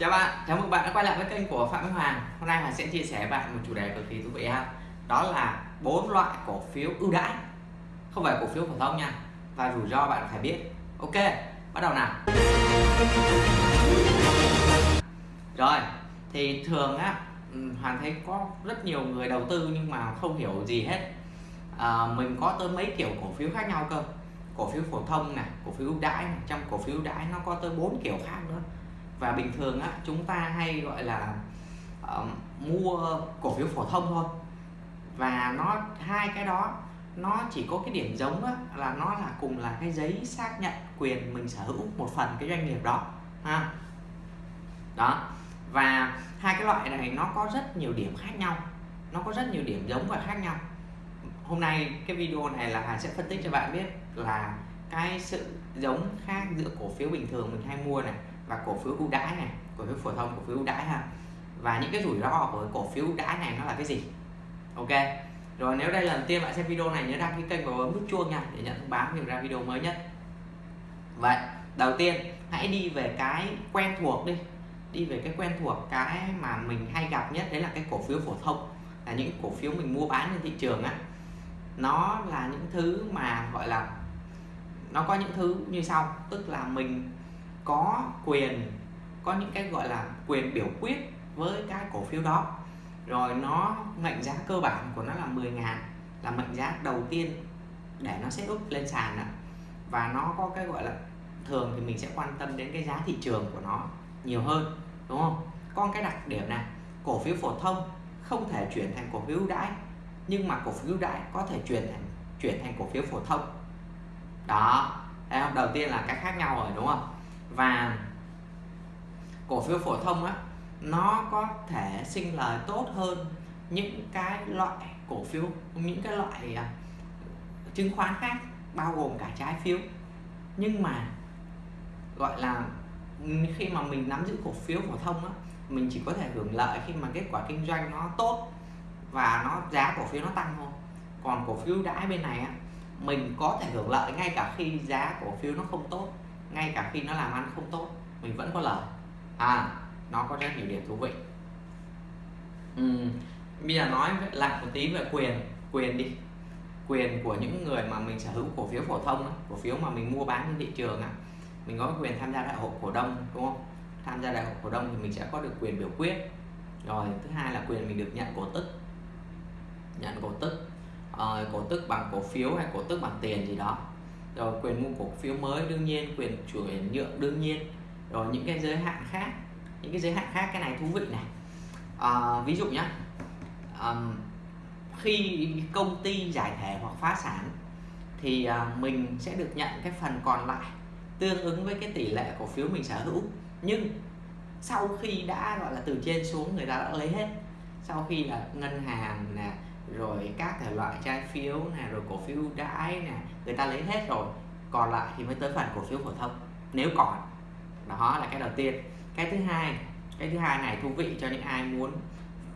Chào bạn, chào mừng bạn đã quay lại với kênh của Phạm Minh Hoàng. Hôm nay Hoàng sẽ chia sẻ với bạn một chủ đề cực kỳ thú vị ha. Đó là bốn loại cổ phiếu ưu đãi. Không phải cổ phiếu phổ thông nha Và rủi ro bạn phải biết. Ok, bắt đầu nào. Rồi, thì thường á ừ, Hoàng thấy có rất nhiều người đầu tư nhưng mà không hiểu gì hết. À, Mình có tới mấy kiểu cổ phiếu khác nhau cơ. Cổ phiếu phổ thông này, cổ phiếu ưu đãi này. Trong cổ phiếu ưu đãi nó có tới bốn kiểu khác nữa và bình thường á chúng ta hay gọi là uh, mua cổ phiếu phổ thông thôi. Và nó hai cái đó nó chỉ có cái điểm giống á, là nó là cùng là cái giấy xác nhận quyền mình sở hữu một phần cái doanh nghiệp đó ha. Đó. Và hai cái loại này nó có rất nhiều điểm khác nhau nó có rất nhiều điểm giống và khác nhau. Hôm nay cái video này là Hà sẽ phân tích cho bạn biết là cái sự giống khác giữa cổ phiếu bình thường mình hay mua này và cổ phiếu ưu đãi này, cổ phiếu phổ thông, cổ phiếu ưu đãi ha. Và những cái rủi ro của cổ phiếu ưu đãi này nó là cái gì? Ok. Rồi nếu đây là lần tiên bạn xem video này, nhớ đăng ký kênh và bấm nút chuông nha, để nhận thông báo khi ra video mới nhất. Vậy, đầu tiên, hãy đi về cái quen thuộc đi. Đi về cái quen thuộc, cái mà mình hay gặp nhất, đấy là cái cổ phiếu phổ thông. Là những cổ phiếu mình mua bán trên thị trường á. Nó là những thứ mà, gọi là, nó có những thứ như sau. Tức là mình có quyền, có những cái gọi là quyền biểu quyết với cái cổ phiếu đó. Rồi nó mệnh giá cơ bản của nó là 10 ngàn, là mệnh giá đầu tiên để nó sẽ up lên sàn ạ. Và nó có cái gọi là, thường thì mình sẽ quan tâm đến cái giá thị trường của nó nhiều hơn, đúng không? Con cái đặc điểm này, cổ phiếu phổ thông không thể chuyển thành cổ phiếu ưu đãi, nhưng mà cổ phiếu ưu đãi có thể chuyển thành chuyển thành cổ phiếu phổ thông. Đó đầu tiên là cái khác nhau rồi, đúng không? Và cổ phiếu phổ thông á, nó có thể sinh lời tốt hơn những cái loại cổ phiếu, những cái loại à, chứng khoán khác, bao gồm cả trái phiếu. Nhưng mà, gọi là, khi mà mình nắm giữ cổ phiếu phổ thông á, mình chỉ có thể hưởng lợi khi mà kết quả kinh doanh nó tốt và nó, giá cổ phiếu nó tăng thôi. Còn cổ phiếu đãi bên này á, mình có thể hưởng lợi ngay cả khi giá cổ phiếu nó không tốt ngay cả khi nó làm ăn không tốt mình vẫn có lời. À nó có rất nhiều điểm thú vị. Ừ. bây giờ nói lại một tí về quyền quyền đi. Quyền của những người mà mình sở hữu cổ phiếu phổ thông cổ phiếu mà mình mua bán trên thị trường mình có quyền tham gia đại hội cổ đông đúng không? Tham gia đại hội cổ đông thì mình sẽ có được quyền biểu quyết. Rồi thứ hai là quyền mình được nhận cổ tức. Nhận cổ tức uh, cổ tức bằng cổ phiếu hay cổ tức bằng tiền gì đó rồi quyền mua cổ phiếu mới đương nhiên quyền chuyển nhượng đương nhiên. Rồi những cái giới hạn khác những cái giới hạn khác cái này thú vị này. À, ví dụ nhé à, khi công ty giải thể hoặc phá sản thì à, mình sẽ được nhận cái phần còn lại tương ứng với cái tỷ lệ cổ phiếu mình sở hữu. Nhưng sau khi đã gọi là từ trên xuống người ta đã lấy hết. Sau khi là ngân hàng nè rồi các thể loại trái phiếu này rồi cổ phiếu đãi này người ta lấy hết rồi, còn lại thì mới tới phần cổ phiếu phổ thông, nếu còn. Đó là cái đầu tiên. Cái thứ hai, cái thứ hai này thú vị cho những ai muốn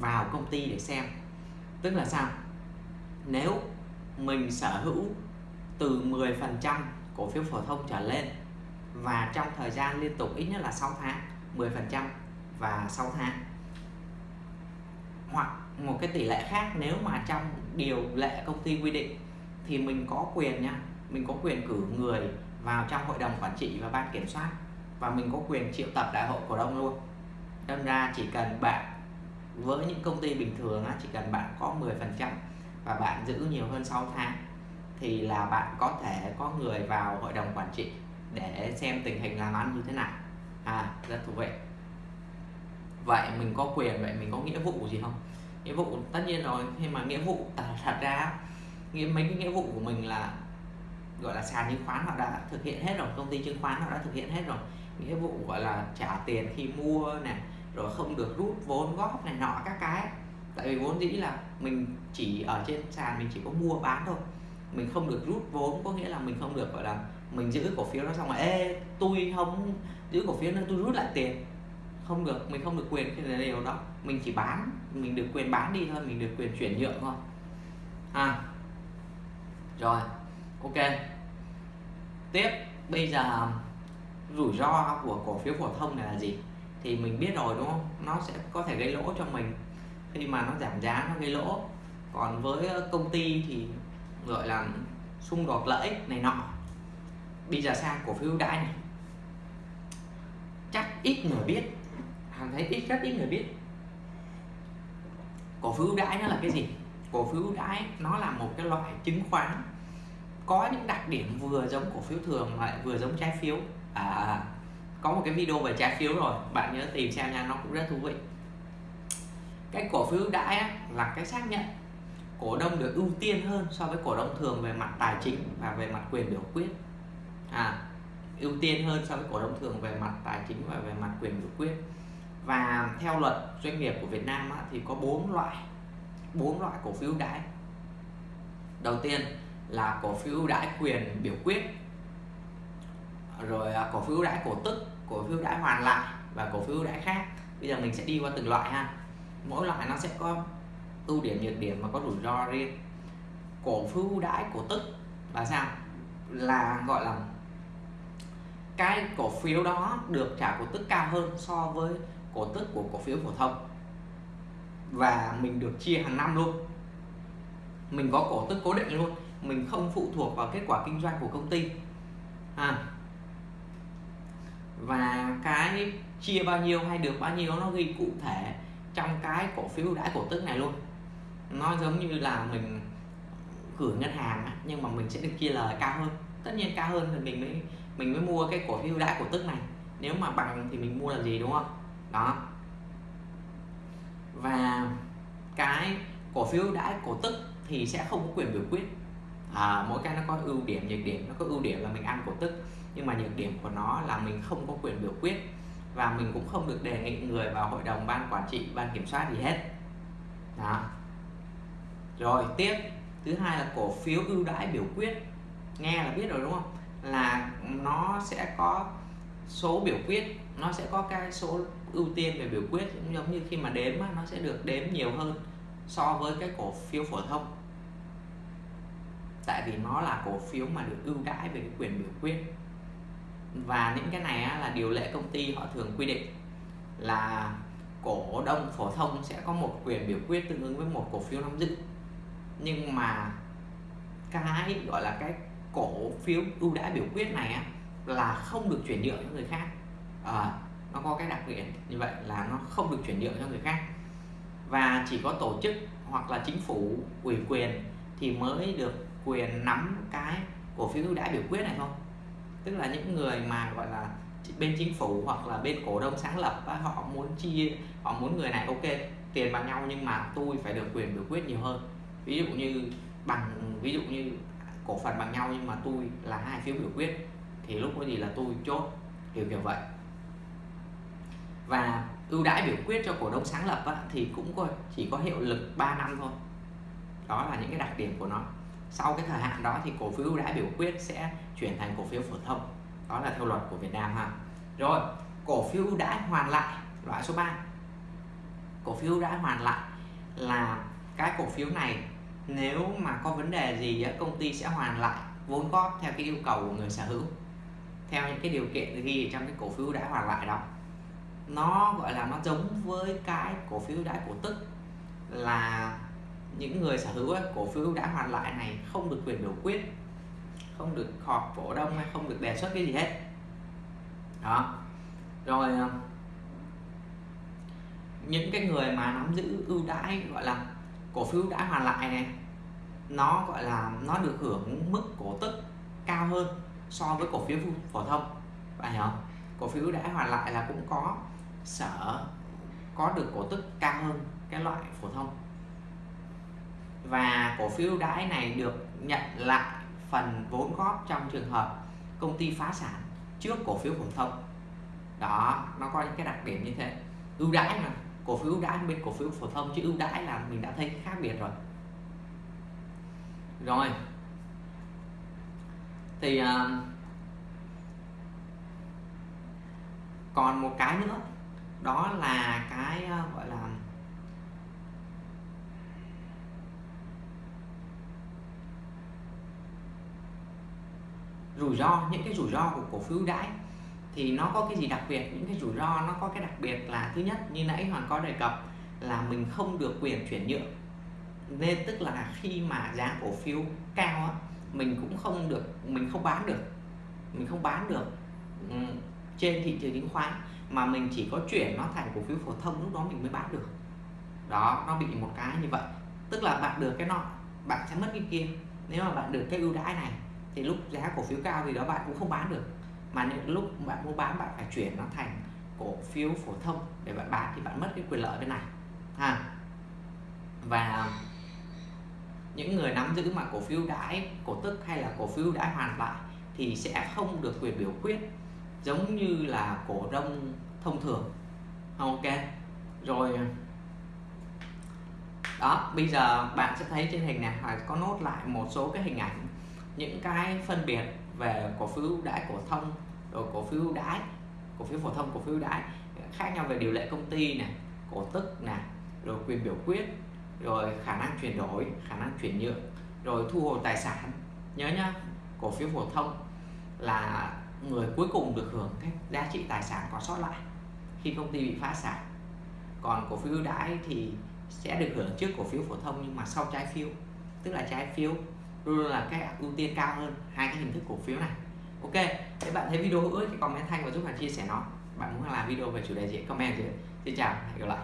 vào công ty để xem. Tức là sao? Nếu mình sở hữu từ 10% cổ phiếu phổ thông trở lên, và trong thời gian liên tục ít nhất là 6 tháng 10% và 6 tháng hoặc một cái tỷ lệ khác nếu mà trong điều lệ công ty quy định thì mình có quyền nha mình có quyền cử người vào trong hội đồng quản trị và ban kiểm soát và mình có quyền triệu tập đại hội cổ đông luôn. Đâm ra chỉ cần bạn với những công ty bình thường á, chỉ cần bạn có 10% và bạn giữ nhiều hơn 6 tháng thì là bạn có thể có người vào hội đồng quản trị để xem tình hình làm ăn như thế nào. À rất thú vị vậy mình có quyền vậy mình có nghĩa vụ gì không? Nghĩa vụ tất nhiên rồi nhưng mà nghĩa vụ à, thật ra nghĩa mấy cái nghĩa vụ của mình là gọi là sàn chứng khoán họ đã thực hiện hết rồi công ty chứng khoán họ đã thực hiện hết rồi. Nghĩa vụ gọi là trả tiền khi mua này rồi không được rút vốn góp này nọ các cái. Tại vì vốn dĩ là mình chỉ ở trên sàn mình chỉ có mua bán thôi. Mình không được rút vốn có nghĩa là mình không được gọi là mình giữ cổ phiếu đó xong rồi ê tôi không giữ cổ phiếu nữa tôi rút lại tiền không được, mình không được quyền cái điều đó. Mình chỉ bán, mình được quyền bán đi thôi, mình được quyền chuyển nhượng thôi. À rồi, ok. Tiếp, bây giờ, rủi ro của cổ phiếu phổ thông này là gì? Thì mình biết rồi, đúng không? Nó sẽ có thể gây lỗ cho mình. Khi mà nó giảm giá, nó gây lỗ. Còn với công ty thì gọi là xung đột lợi ích này nọ. Bây giờ sang cổ phiếu ưu đãi này. Chắc ít người biết hàng thấy ít rất ít người biết. Cổ phiếu ưu đãi nó là cái gì? Cổ phiếu ưu đãi nó là một cái loại chứng khoán có những đặc điểm vừa giống cổ phiếu thường mà lại vừa giống trái phiếu. À, à, à. Có một cái video về trái phiếu rồi bạn nhớ tìm xem nha nó cũng rất thú vị. Cái cổ phiếu ưu đãi á, là cái xác nhận cổ đông được ưu tiên hơn so với cổ đông thường về mặt tài chính và về mặt quyền biểu quyết. À ưu tiên hơn so với cổ đông thường về mặt tài chính và về mặt quyền biểu quyết và theo luật doanh nghiệp của Việt Nam á, thì có bốn loại bốn loại cổ phiếu đãi. Đầu tiên là cổ phiếu đãi quyền biểu quyết rồi à, cổ phiếu đãi cổ tức cổ phiếu đãi hoàn lại và cổ phiếu đãi khác. Bây giờ mình sẽ đi qua từng loại ha. Mỗi loại nó sẽ có ưu điểm nhược điểm và có rủi ro riêng. Cổ phiếu đãi cổ tức là sao? Là gọi là cái cổ phiếu đó được trả cổ tức cao hơn so với cổ tức của cổ phiếu phổ thông. Và mình được chia hàng năm luôn. Mình có cổ tức cố định luôn. Mình không phụ thuộc vào kết quả kinh doanh của công ty. À. và cái chia bao nhiêu hay được bao nhiêu nó ghi cụ thể trong cái cổ phiếu đãi cổ tức này luôn. Nó giống như là mình gửi ngân hàng nhưng mà mình sẽ được chia lời cao hơn. Tất nhiên cao hơn thì mình mới mình mới mua cái cổ phiếu đãi cổ tức này. Nếu mà bằng thì mình mua là gì, đúng không? Đó. Và cái cổ phiếu đãi cổ tức thì sẽ không có quyền biểu quyết. À, mỗi cái nó có ưu điểm nhược điểm. Nó có ưu điểm là mình ăn cổ tức nhưng mà nhược điểm của nó là mình không có quyền biểu quyết và mình cũng không được đề nghị người vào hội đồng ban quản trị ban kiểm soát gì hết. Đó. Rồi tiếp. Thứ hai là cổ phiếu ưu đãi biểu quyết. Nghe là biết rồi đúng không? Là nó sẽ có số biểu quyết nó sẽ có cái số ưu tiên về biểu quyết cũng giống như khi mà đếm nó sẽ được đếm nhiều hơn so với cái cổ phiếu phổ thông. Tại vì nó là cổ phiếu mà được ưu đãi về cái quyền biểu quyết. Và những cái này á, là điều lệ công ty họ thường quy định là cổ đông phổ thông sẽ có một quyền biểu quyết tương ứng với một cổ phiếu nắm giữ. Nhưng mà cái gọi là cái cổ phiếu ưu đãi biểu quyết này á, là không được chuyển nhượng cho người khác. À, nó có cái đặc điểm như vậy là nó không được chuyển nhượng cho người khác. Và chỉ có tổ chức hoặc là chính phủ ủy quyền thì mới được quyền nắm cái cổ phiếu ưu đãi biểu quyết này thôi. Tức là những người mà gọi là bên chính phủ hoặc là bên cổ đông sáng lập họ muốn chia họ muốn người này ok tiền bằng nhau nhưng mà tôi phải được quyền biểu quyết nhiều hơn. Ví dụ như bằng ví dụ như cổ phần bằng nhau nhưng mà tôi là hai phiếu biểu quyết thì lúc đó gì là tôi chốt kiểu kiểu vậy. Và ưu đãi biểu quyết cho cổ đông sáng lập á, thì cũng có, chỉ có hiệu lực 3 năm thôi. Đó là những cái đặc điểm của nó. Sau cái thời hạn đó thì cổ phiếu ưu đãi biểu quyết sẽ chuyển thành cổ phiếu phổ thông. Đó là theo luật của Việt Nam ha. Rồi cổ phiếu ưu đãi hoàn lại loại số 3 cổ phiếu ưu đãi hoàn lại là cái cổ phiếu này nếu mà có vấn đề gì công ty sẽ hoàn lại vốn góp theo cái yêu cầu của người sở hữu theo những cái điều kiện ghi trong cái cổ phiếu đã hoàn lại đó. Nó, gọi là, nó giống với cái cổ phiếu đã cổ tức là những người sở hữu cổ phiếu đã hoàn lại này không được quyền biểu quyết, không được họp cổ đông hay không được đề xuất cái gì hết. Đó. Rồi ờ, những cái người mà nắm giữ ưu đãi, gọi là, cổ phiếu đã hoàn lại này, nó, gọi là, nó được hưởng mức cổ tức cao hơn so với cổ phiếu phổ thông, bạn hiểu không? Cổ phiếu đã hoàn lại là cũng có sở, có được cổ tức cao hơn cái loại phổ thông. Và cổ phiếu đãi này được nhận lại phần vốn góp trong trường hợp công ty phá sản trước cổ phiếu phổ thông. Đó, nó có những cái đặc điểm như thế. Ưu đãi mà, cổ phiếu ưu đãi bên cổ phiếu phổ thông chứ ưu đãi là mình đã thấy khác biệt rồi. Rồi thì uh, còn một cái nữa. Đó là cái uh, gọi là rủi ro những cái rủi ro của cổ phiếu đãi. Thì nó có cái gì đặc biệt? Những cái rủi ro nó có cái đặc biệt là thứ nhất như nãy hoàng có đề cập là mình không được quyền chuyển nhượng. Nên tức là khi mà giá cổ phiếu cao á, mình cũng không được, mình không bán được. Mình không bán được ừ, trên thị trường chứng khoán. Mà mình chỉ có chuyển nó thành cổ phiếu phổ thông, lúc đó mình mới bán được. Đó, nó bị một cái như vậy. Tức là bạn được cái nọ, bạn sẽ mất cái kia. Nếu mà bạn được cái ưu đãi này, thì lúc giá cổ phiếu cao thì đó bạn cũng không bán được. Mà những lúc bạn mua bán, bạn phải chuyển nó thành cổ phiếu phổ thông để bạn bán, thì bạn mất cái quyền lợi bên này. Ha. Và những người nắm giữ mà cổ phiếu đãi, cổ tức hay là cổ phiếu đãi hoàn lại thì sẽ không được quyền biểu quyết, giống như là cổ đông thông thường. Ok. Rồi, đó, bây giờ bạn sẽ thấy trên hình này phải có nốt lại một số cái hình ảnh, những cái phân biệt về cổ phiếu đãi, cổ thông, rồi cổ phiếu đãi, cổ phiếu phổ thông, cổ phiếu đãi, khác nhau về điều lệ công ty này, cổ tức này, rồi quyền biểu quyết rồi khả năng chuyển đổi, khả năng chuyển nhượng, rồi thu hồi tài sản. Nhớ nhá, cổ phiếu phổ thông là người cuối cùng được hưởng cái giá trị tài sản còn sót lại khi công ty bị phá sản. Còn cổ phiếu ưu đãi thì sẽ được hưởng trước cổ phiếu phổ thông nhưng mà sau trái phiếu, tức là trái phiếu luôn là cái ưu tiên cao hơn. Hai cái hình thức cổ phiếu này. Ok, nếu bạn thấy video hữu ích thì comment thanh và giúp bạn chia sẻ nó. Bạn muốn làm video về chủ đề gì, comment dưới. Xin chào, hẹn gặp lại.